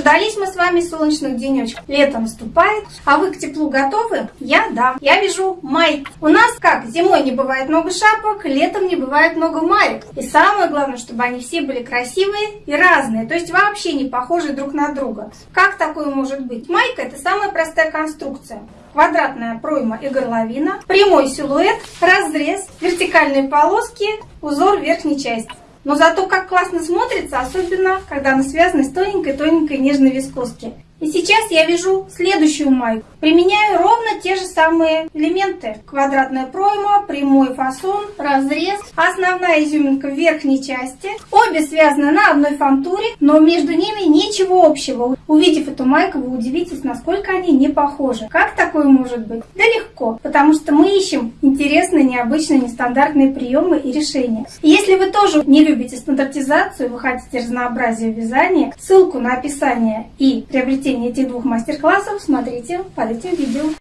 Дождались мы с вами солнечных денечков. Лето наступает, а вы к теплу готовы? Я да. Я вяжу майки. У нас как, зимой не бывает много шапок, летом не бывает много маек. И самое главное, чтобы они все были красивые и разные, то есть вообще не похожи друг на друга. Как такое может быть? Майка это самая простая конструкция квадратная пройма и горловина, прямой силуэт, разрез, вертикальные полоски, узор верхней части. Но зато как классно смотрится, особенно когда она связана с тоненькой-тоненькой нежной вискоски. И сейчас я вяжу следующую майку. Применяю ровно те же самые элементы. Квадратная пройма, прямой фасон, разрез, основная изюминка в верхней части. Обе связаны на одной фантуре, но между ними ничего общего. Увидев эту майку, вы удивитесь, насколько они не похожи. Как такое может быть? Да легко, потому что мы ищем интересные, необычные, нестандартные приемы и решения. Если вы тоже не любите стандартизацию, вы хотите разнообразия вязания, ссылку на описание и приобретение этих двух мастер-классов смотрите под этим видео.